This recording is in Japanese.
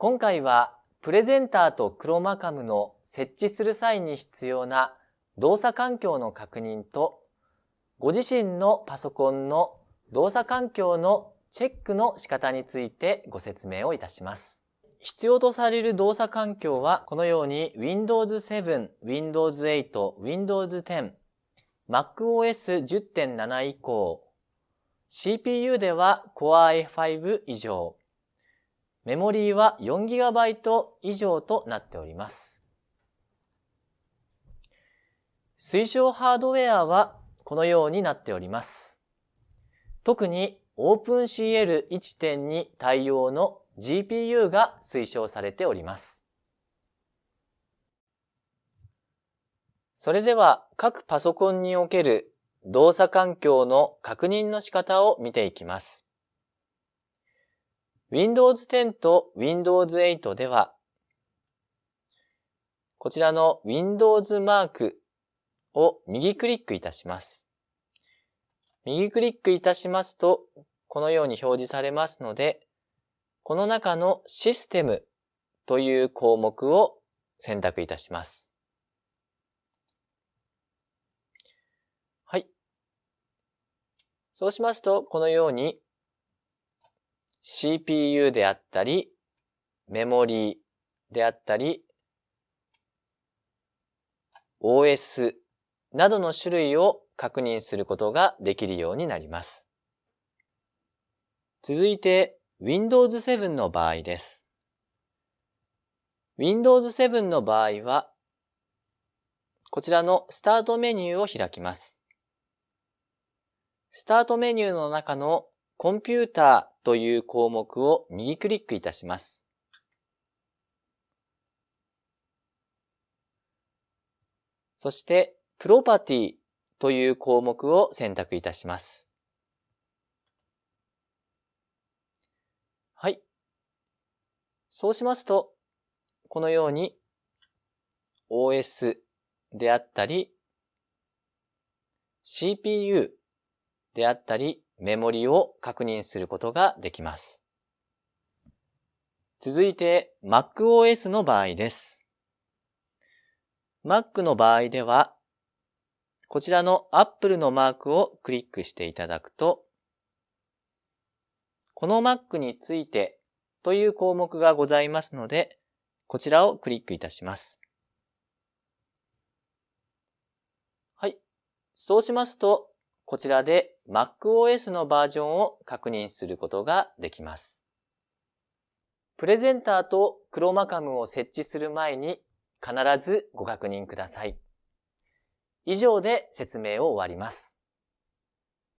今回はプレゼンターとクロマカムの設置する際に必要な動作環境の確認とご自身のパソコンの動作環境のチェックの仕方についてご説明をいたします。必要とされる動作環境はこのように Windows 7、Windows 8、Windows 10、MacOS 10.7以降、CPU では Core i5 以上、メモリーは 4GB 以上となっております。推奨ハードウェアはこのようになっております。特に OpenCL1.2 対応の GPU が推奨されております。それでは各パソコンにおける動作環境の確認の仕方を見ていきます。Windows 10と Windows 8では、こちらの Windows マークを右クリックいたします。右クリックいたしますと、このように表示されますので、この中のシステムという項目を選択いたします。はい。そうしますと、このように CPU であったり、メモリーであったり、OS などの種類を確認することができるようになります。続いて Windows 7の場合です。Windows 7の場合は、こちらのスタートメニューを開きます。スタートメニューの中のコンピューターという項目を右クリックいたします。そして、プロパティという項目を選択いたします。はい。そうしますと、このように OS であったり CPU であったりメモリを確認することができます。続いて MacOS の場合です。Mac の場合では、こちらの Apple のマークをクリックしていただくと、この Mac についてという項目がございますので、こちらをクリックいたします。はい。そうしますと、こちらで MacOS のバージョンを確認することができます。プレゼンターとクロマカムを設置する前に必ずご確認ください。以上で説明を終わります。